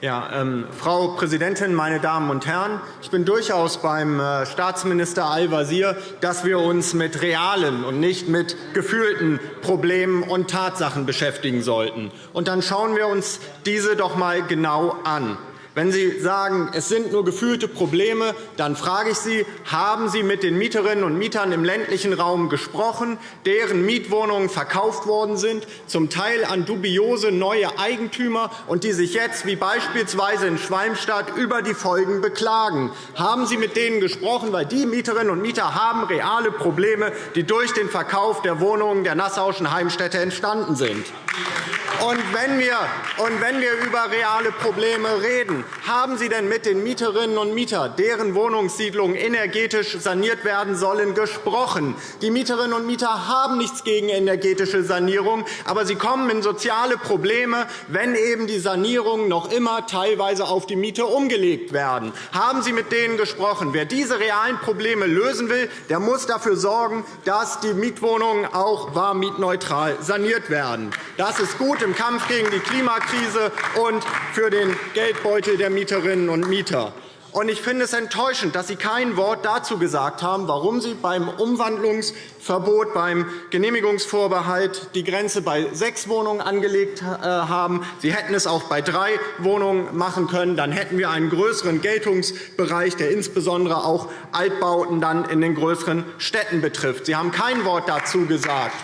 Ja, ähm, Frau Präsidentin, meine Damen und Herren! Ich bin durchaus beim äh, Staatsminister Al-Wazir, dass wir uns mit realen und nicht mit gefühlten Problemen und Tatsachen beschäftigen sollten. Und dann schauen wir uns diese doch einmal genau an. Wenn Sie sagen, es sind nur gefühlte Probleme, dann frage ich Sie, haben Sie mit den Mieterinnen und Mietern im ländlichen Raum gesprochen, deren Mietwohnungen verkauft worden sind, zum Teil an dubiose neue Eigentümer, und die sich jetzt, wie beispielsweise in Schwalmstadt, über die Folgen beklagen? Haben Sie mit denen gesprochen? Weil die Mieterinnen und Mieter haben reale Probleme, die durch den Verkauf der Wohnungen der Nassauischen Heimstätte entstanden sind. Und wenn, wir, und wenn wir über reale Probleme reden, haben Sie denn mit den Mieterinnen und Mietern, deren Wohnungssiedlungen energetisch saniert werden sollen, gesprochen? Die Mieterinnen und Mieter haben nichts gegen energetische Sanierung, aber sie kommen in soziale Probleme, wenn eben die Sanierungen noch immer teilweise auf die Miete umgelegt werden. Haben Sie mit denen gesprochen? Wer diese realen Probleme lösen will, der muss dafür sorgen, dass die Mietwohnungen auch warmmietneutral saniert werden. Das ist gut im Kampf gegen die Klimakrise und für den Geldbeutel der Mieterinnen und Mieter. Ich finde es enttäuschend, dass Sie kein Wort dazu gesagt haben, warum Sie beim Umwandlungsverbot, beim Genehmigungsvorbehalt die Grenze bei sechs Wohnungen angelegt äh, haben. Sie hätten es auch bei drei Wohnungen machen können. Dann hätten wir einen größeren Geltungsbereich, der insbesondere auch Altbauten dann in den größeren Städten betrifft. Sie haben kein Wort dazu gesagt.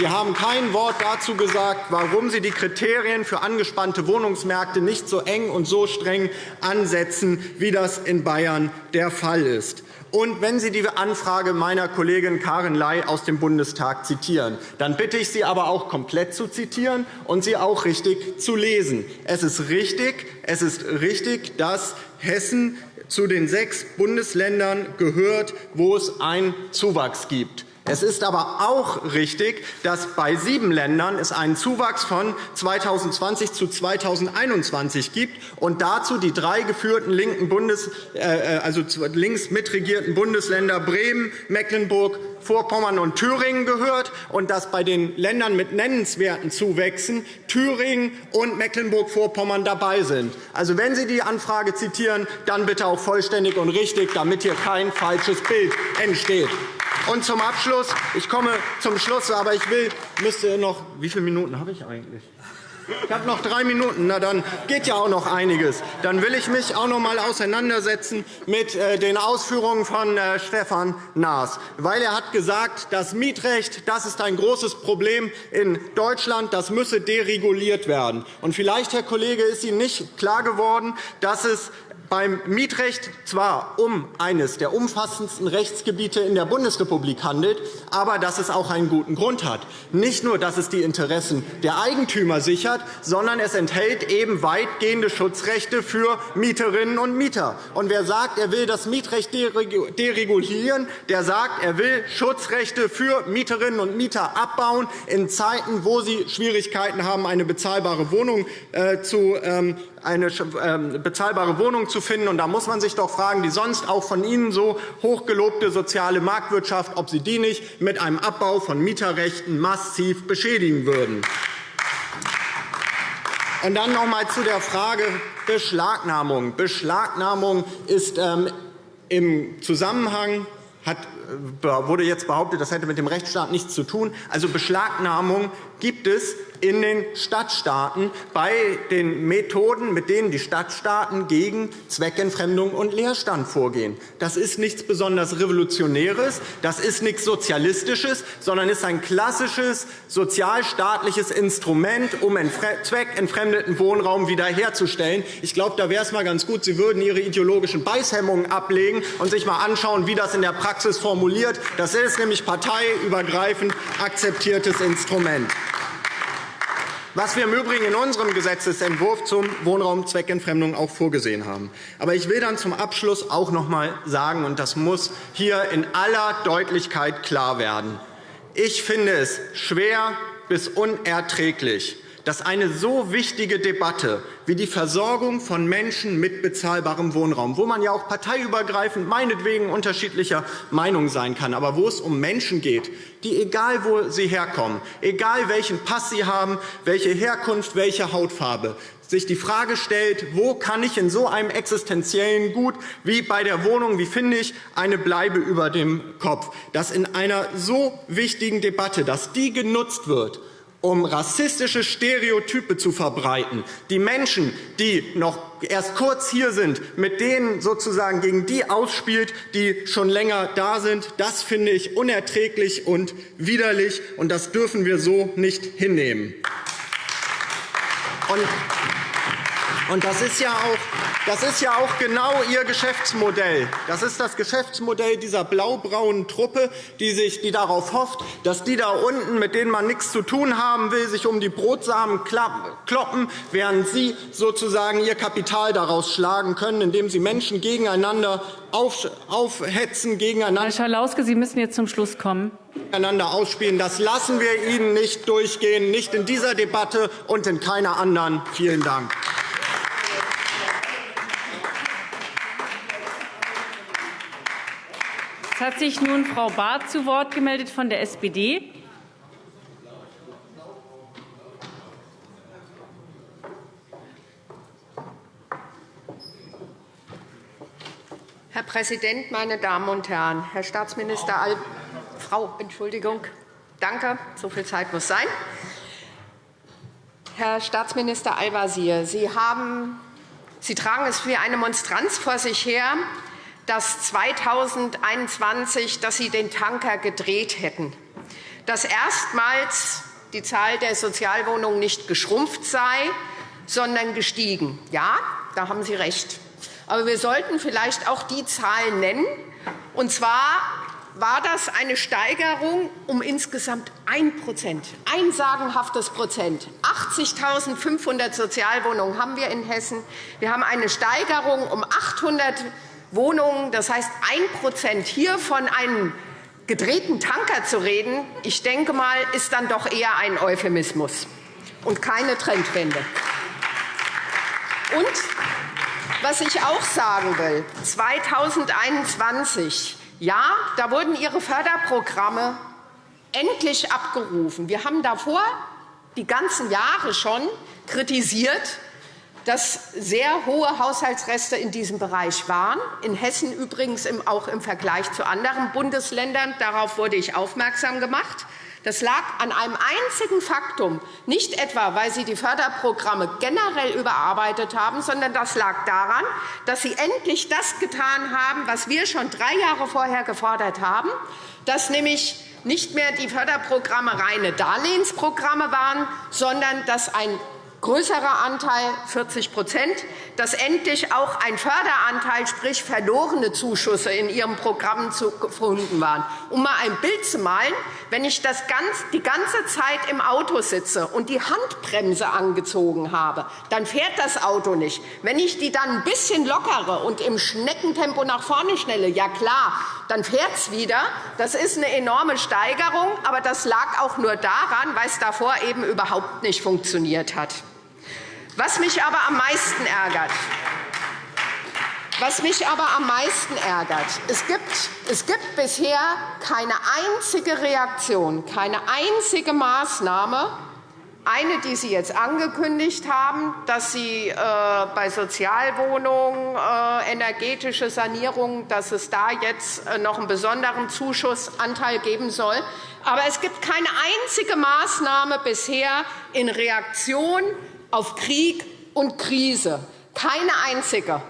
Sie haben kein Wort dazu gesagt, warum Sie die Kriterien für angespannte Wohnungsmärkte nicht so eng und so streng ansetzen, wie das in Bayern der Fall ist. Und wenn Sie die Anfrage meiner Kollegin Karin Ley aus dem Bundestag zitieren, dann bitte ich Sie aber auch komplett zu zitieren und sie auch richtig zu lesen. Es ist richtig, es ist richtig dass Hessen zu den sechs Bundesländern gehört, wo es einen Zuwachs gibt. Es ist aber auch richtig, dass bei sieben Ländern es einen Zuwachs von 2020 zu 2021 gibt und dazu die drei geführten linken Bundes, äh, also links mitregierten Bundesländer Bremen, Mecklenburg, Vorpommern und Thüringen gehört und dass bei den Ländern mit nennenswerten Zuwächsen Thüringen und Mecklenburg-Vorpommern dabei sind. Also, wenn Sie die Anfrage zitieren, dann bitte auch vollständig und richtig, damit hier kein falsches Bild entsteht. Und zum Abschluss, ich komme zum Schluss, aber ich will, müsste noch, wie viele Minuten habe ich eigentlich? Ich habe noch drei Minuten. Na, dann geht ja auch noch einiges. Dann will ich mich auch noch einmal auseinandersetzen mit äh, den Ausführungen von äh, Stefan Naas. Weil er hat gesagt, das Mietrecht das ist ein großes Problem in Deutschland. Das müsse dereguliert werden. Und vielleicht, Herr Kollege, ist Ihnen nicht klar geworden, dass es beim Mietrecht zwar um eines der umfassendsten Rechtsgebiete in der Bundesrepublik handelt, aber dass es auch einen guten Grund hat. Nicht nur, dass es die Interessen der Eigentümer sichert, sondern es enthält eben weitgehende Schutzrechte für Mieterinnen und Mieter. Und wer sagt, er will das Mietrecht deregulieren, der sagt, er will Schutzrechte für Mieterinnen und Mieter abbauen in Zeiten, wo sie Schwierigkeiten haben, eine bezahlbare Wohnung äh, zu ähm, eine ähm, bezahlbare Wohnung zu finden. Da muss man sich doch fragen, die sonst auch von Ihnen so hochgelobte soziale Marktwirtschaft, ob Sie die nicht mit einem Abbau von Mieterrechten massiv beschädigen würden. Und dann noch einmal zu der Frage Beschlagnahmung. Beschlagnahmung ist ähm, im Zusammenhang hat, äh, wurde jetzt behauptet, das hätte mit dem Rechtsstaat nichts zu tun. Also Beschlagnahmung gibt es in den Stadtstaaten bei den Methoden, mit denen die Stadtstaaten gegen Zweckentfremdung und Leerstand vorgehen. Das ist nichts besonders Revolutionäres, das ist nichts Sozialistisches, sondern ist ein klassisches sozialstaatliches Instrument, um zweckentfremdeten Wohnraum wiederherzustellen. Ich glaube, da wäre es mal ganz gut, Sie würden Ihre ideologischen Beißhemmungen ablegen und sich einmal anschauen, wie das in der Praxis formuliert. Das ist nämlich parteiübergreifend akzeptiertes Instrument was wir im Übrigen in unserem Gesetzentwurf zum Wohnraum Zweckentfremdung auch vorgesehen haben. Aber ich will dann zum Abschluss auch noch einmal sagen, und das muss hier in aller Deutlichkeit klar werden, ich finde es schwer bis unerträglich, dass eine so wichtige Debatte wie die Versorgung von Menschen mit bezahlbarem Wohnraum, wo man ja auch parteiübergreifend meinetwegen unterschiedlicher Meinung sein kann, aber wo es um Menschen geht, die, egal wo sie herkommen, egal welchen Pass sie haben, welche Herkunft, welche Hautfarbe, sich die Frage stellt, wo kann ich in so einem existenziellen Gut wie bei der Wohnung, wie finde ich eine Bleibe über dem Kopf, dass in einer so wichtigen Debatte, dass die genutzt wird, um rassistische Stereotype zu verbreiten, die Menschen, die noch erst kurz hier sind, mit denen sozusagen gegen die ausspielt, die schon länger da sind. Das finde ich unerträglich und widerlich, und das dürfen wir so nicht hinnehmen. Und das ist ja auch das ist ja auch genau Ihr Geschäftsmodell. Das ist das Geschäftsmodell dieser blau-braunen Truppe, die, sich, die darauf hofft, dass die da unten, mit denen man nichts zu tun haben will, sich um die Brotsamen kloppen, während Sie sozusagen Ihr Kapital daraus schlagen können, indem Sie Menschen gegeneinander aufhetzen, gegeneinander. Herr Schalauske, Sie müssen jetzt zum Schluss kommen. Einander ausspielen. Das lassen wir Ihnen nicht durchgehen, nicht in dieser Debatte und in keiner anderen. Vielen Dank. Es hat sich nun Frau Barth zu Wort gemeldet von der SPD. Herr Präsident, meine Damen und Herren! Herr Staatsminister Al Frau, Entschuldigung. Danke, so viel Zeit muss sein. Herr Staatsminister Al-Wazir, Sie, Sie tragen es wie eine Monstranz vor sich her, dass 2021 dass Sie den Tanker gedreht hätten, dass erstmals die Zahl der Sozialwohnungen nicht geschrumpft sei, sondern gestiegen. Ja, da haben Sie recht. Aber wir sollten vielleicht auch die Zahlen nennen. Und zwar war das eine Steigerung um insgesamt 1% ein sagenhaftes Prozent. 80.500 Sozialwohnungen haben wir in Hessen. Wir haben eine Steigerung um 800 Wohnungen. Das heißt, 1% hier von einem gedrehten Tanker zu reden, ich denke mal, ist dann doch eher ein Euphemismus und keine Trendwende. Und was ich auch sagen will, 2021, ja, da wurden Ihre Förderprogramme endlich abgerufen. Wir haben davor die ganzen Jahre schon kritisiert, dass sehr hohe Haushaltsreste in diesem Bereich waren, in Hessen übrigens auch im Vergleich zu anderen Bundesländern. Darauf wurde ich aufmerksam gemacht. Das lag an einem einzigen Faktum, nicht etwa, weil Sie die Förderprogramme generell überarbeitet haben, sondern das lag daran, dass Sie endlich das getan haben, was wir schon drei Jahre vorher gefordert haben, dass nämlich nicht mehr die Förderprogramme reine Darlehensprogramme waren, sondern dass ein größerer Anteil, 40% dass endlich auch ein Förderanteil, sprich verlorene Zuschüsse in Ihren Programmen gefunden waren. Um einmal ein Bild zu malen, wenn ich das ganz, die ganze Zeit im Auto sitze und die Handbremse angezogen habe, dann fährt das Auto nicht. Wenn ich die dann ein bisschen lockere und im Schneckentempo nach vorne schnelle, ja klar, dann fährt es wieder. Das ist eine enorme Steigerung, aber das lag auch nur daran, weil es davor eben überhaupt nicht funktioniert hat. Was mich aber am meisten ärgert, was mich aber am meisten ärgert, es gibt, es gibt bisher keine einzige Reaktion, keine einzige Maßnahme, eine, die Sie jetzt angekündigt haben, dass Sie äh, bei Sozialwohnungen, äh, energetische Sanierung, dass es da jetzt äh, noch einen besonderen Zuschussanteil geben soll. Aber es gibt keine einzige Maßnahme bisher in Reaktion auf Krieg und Krise. Keine einzige.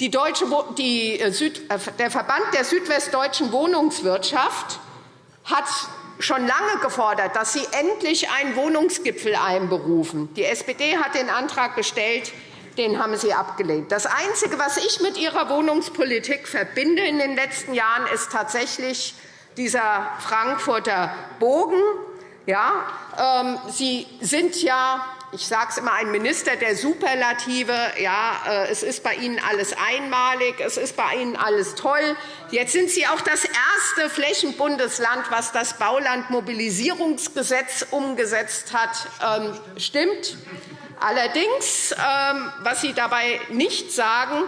Die Deutsche, die äh, äh, der Verband der südwestdeutschen Wohnungswirtschaft hat schon lange gefordert, dass Sie endlich einen Wohnungsgipfel einberufen. Die SPD hat den Antrag gestellt. Den haben Sie abgelehnt. Das Einzige, was ich mit Ihrer Wohnungspolitik verbinde in den letzten Jahren, ist tatsächlich dieser Frankfurter Bogen. Ja, ähm, Sie sind ja ich sage es immer, ein Minister der Superlative. Ja, äh, es ist bei Ihnen alles einmalig, es ist bei Ihnen alles toll. Jetzt sind Sie auch das erste Flächenbundesland, was das Baulandmobilisierungsgesetz umgesetzt hat. Ähm, stimmt. Allerdings, ähm, was Sie dabei nicht sagen,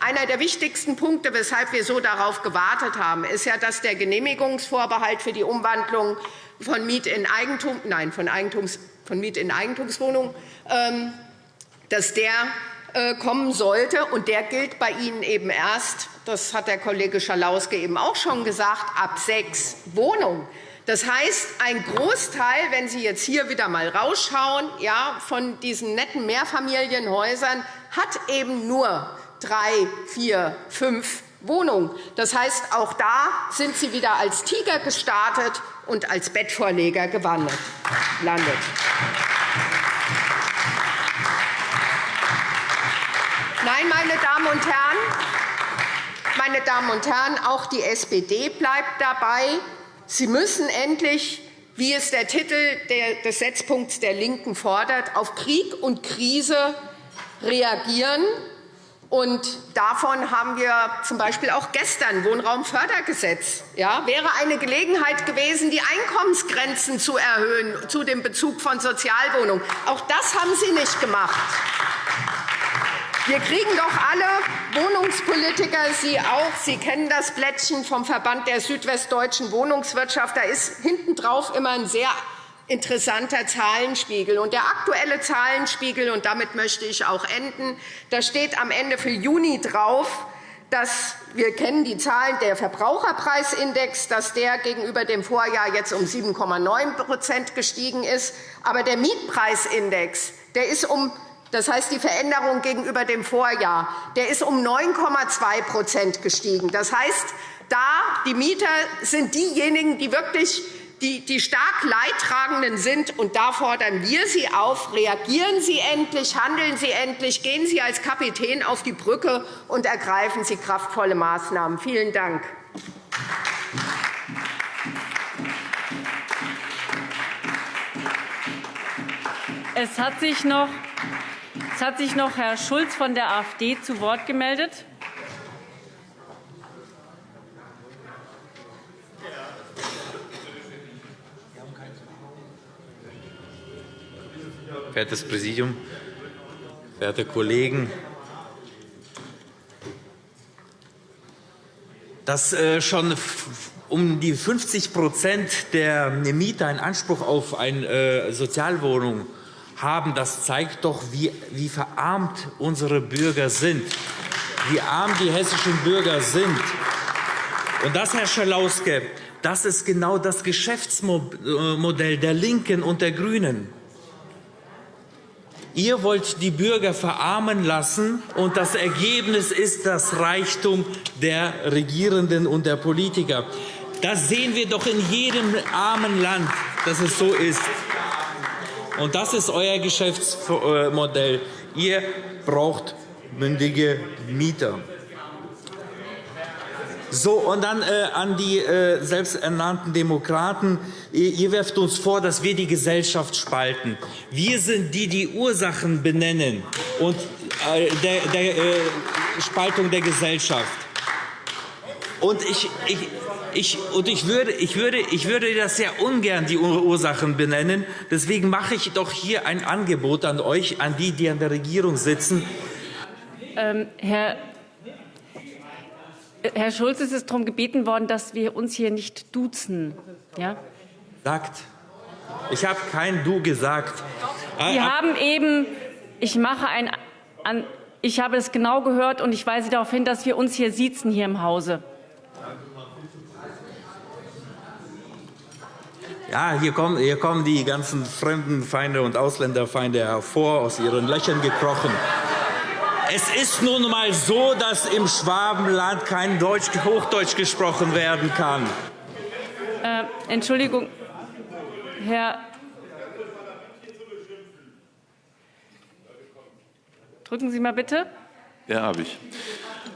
einer der wichtigsten Punkte, weshalb wir so darauf gewartet haben, ist ja, dass der Genehmigungsvorbehalt für die Umwandlung von Miet in Eigentum, nein, von Eigentums von Miet in Eigentumswohnungen, ähm, dass der äh, kommen sollte. Und der gilt bei Ihnen eben erst, das hat der Kollege Schalauske eben auch schon gesagt, ab sechs Wohnungen. Das heißt, ein Großteil, wenn Sie jetzt hier wieder einmal rausschauen, ja, von diesen netten Mehrfamilienhäusern hat eben nur drei, vier, fünf Wohnungen. Das heißt, auch da sind Sie wieder als Tiger gestartet und als Bettvorleger gelandet. Nein, meine Damen und Herren, meine Damen und Herren, auch die SPD bleibt dabei. Sie müssen endlich, wie es der Titel des Setzpunkts der LINKEN fordert, auf Krieg und Krise reagieren. Und davon haben wir z. B. auch gestern Wohnraumfördergesetz. Ja, wäre eine Gelegenheit gewesen, die Einkommensgrenzen zu erhöhen zu dem Bezug von Sozialwohnungen. Auch das haben Sie nicht gemacht. Wir kriegen doch alle Wohnungspolitiker, Sie auch. Sie kennen das Blättchen vom Verband der südwestdeutschen Wohnungswirtschaft. Da ist hinten drauf immer ein sehr interessanter Zahlenspiegel. Und der aktuelle Zahlenspiegel, und damit möchte ich auch enden, da steht am Ende für Juni drauf, dass wir kennen die Zahlen der Verbraucherpreisindex, dass der gegenüber dem Vorjahr jetzt um 7,9% gestiegen ist. Aber der Mietpreisindex der ist um das heißt, die Veränderung gegenüber dem Vorjahr der ist um 9,2% gestiegen. Das heißt, da die Mieter sind diejenigen, die wirklich die, die stark Leidtragenden sind. Und da fordern wir Sie auf, reagieren Sie endlich, handeln Sie endlich, gehen Sie als Kapitän auf die Brücke und ergreifen Sie kraftvolle Maßnahmen. Vielen Dank. Es hat sich noch, es hat sich noch Herr Schulz von der AfD zu Wort gemeldet. Verehrtes Präsidium, verehrte Kollegen! Dass äh, schon um die 50% der Mieter einen Anspruch auf eine äh, Sozialwohnung haben, das zeigt doch, wie, wie verarmt unsere Bürger sind, wie arm die hessischen Bürger sind. Und das, Herr Schalauske, Das ist genau das Geschäftsmodell der LINKEN und der GRÜNEN. Ihr wollt die Bürger verarmen lassen, und das Ergebnis ist das Reichtum der Regierenden und der Politiker. Das sehen wir doch in jedem armen Land, dass es so ist. Und das ist euer Geschäftsmodell. Ihr braucht mündige Mieter. So, und dann äh, an die äh, selbsternannten Demokraten. Ihr, ihr werft uns vor, dass wir die Gesellschaft spalten. Wir sind die, die Ursachen benennen und äh, der, der äh, Spaltung der Gesellschaft. Und ich, ich, ich, und ich, würde, ich, würde, ich würde das sehr ungern die Ursachen benennen. Deswegen mache ich doch hier ein Angebot an euch, an die, die an der Regierung sitzen. Ähm, Herr Herr Schulz, es ist darum gebeten worden, dass wir uns hier nicht duzen. Ja? Sagt. Ich habe kein Du gesagt. Sie haben eben, ich mache ein, an, ich habe es genau gehört und ich weise darauf hin, dass wir uns hier siezen hier im Hause. Ja, hier kommen, hier kommen die ganzen Fremdenfeinde und Ausländerfeinde hervor, aus ihren Löchern gekrochen. Es ist nun einmal so, dass im Schwabenland kein Deutsch, Hochdeutsch gesprochen werden kann. Äh, Entschuldigung, Herr. Drücken Sie mal bitte. Ja, habe ich.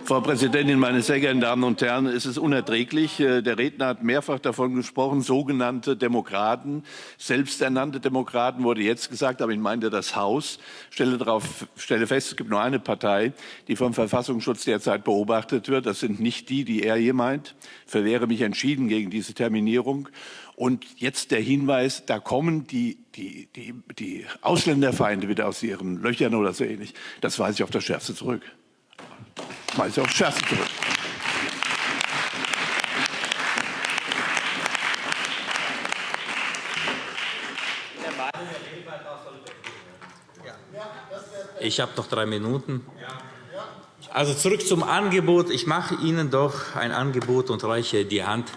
Frau Präsidentin, meine sehr geehrten Damen und Herren! Es ist unerträglich. Äh, der Redner hat mehrfach davon gesprochen, sogenannte Demokraten, selbsternannte Demokraten wurde jetzt gesagt, aber ich meinte das Haus. Stelle, darauf, stelle fest, es gibt nur eine Partei, die vom Verfassungsschutz derzeit beobachtet wird. Das sind nicht die, die er hier meint. Verwehre mich entschieden gegen diese Terminierung. Und jetzt der Hinweis, da kommen die, die, die, die Ausländerfeinde wieder aus ihren Löchern oder so ähnlich. Das weise ich auf das Schärfste zurück schmeiße auf Scherz zurück. Ich habe noch drei Minuten. Also zurück zum Angebot. Ich mache Ihnen doch ein Angebot und reiche die Hand.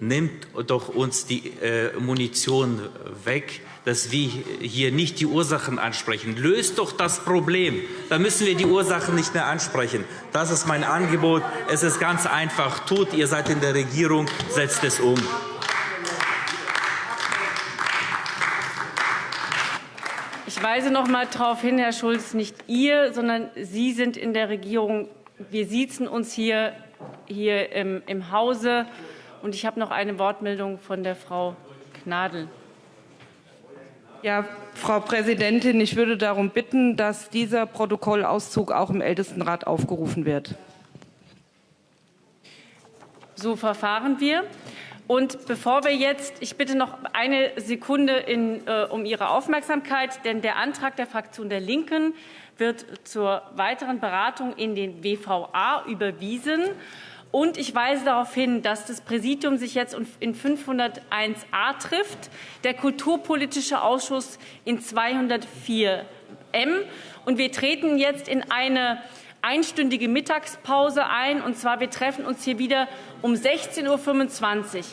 Nimmt doch uns die äh, Munition weg dass wir hier nicht die Ursachen ansprechen. Löst doch das Problem. Dann müssen wir die Ursachen nicht mehr ansprechen. Das ist mein Angebot. Es ist ganz einfach. Tut, ihr seid in der Regierung, setzt es um. Ich weise noch einmal darauf hin, Herr Schulz, nicht ihr, sondern Sie sind in der Regierung. Wir siezen uns hier, hier im, im Hause. Und ich habe noch eine Wortmeldung von der Frau Gnadl. Ja, Frau Präsidentin, ich würde darum bitten, dass dieser Protokollauszug auch im Ältestenrat aufgerufen wird. So verfahren wir. Und bevor wir jetzt, ich bitte noch eine Sekunde in, äh, um Ihre Aufmerksamkeit, denn der Antrag der Fraktion der Linken wird zur weiteren Beratung in den WVA überwiesen. Und ich weise darauf hin, dass das Präsidium sich jetzt in 501a trifft, der Kulturpolitische Ausschuss in 204m. Und wir treten jetzt in eine einstündige Mittagspause ein. Und zwar, wir treffen uns hier wieder um 16.25 Uhr.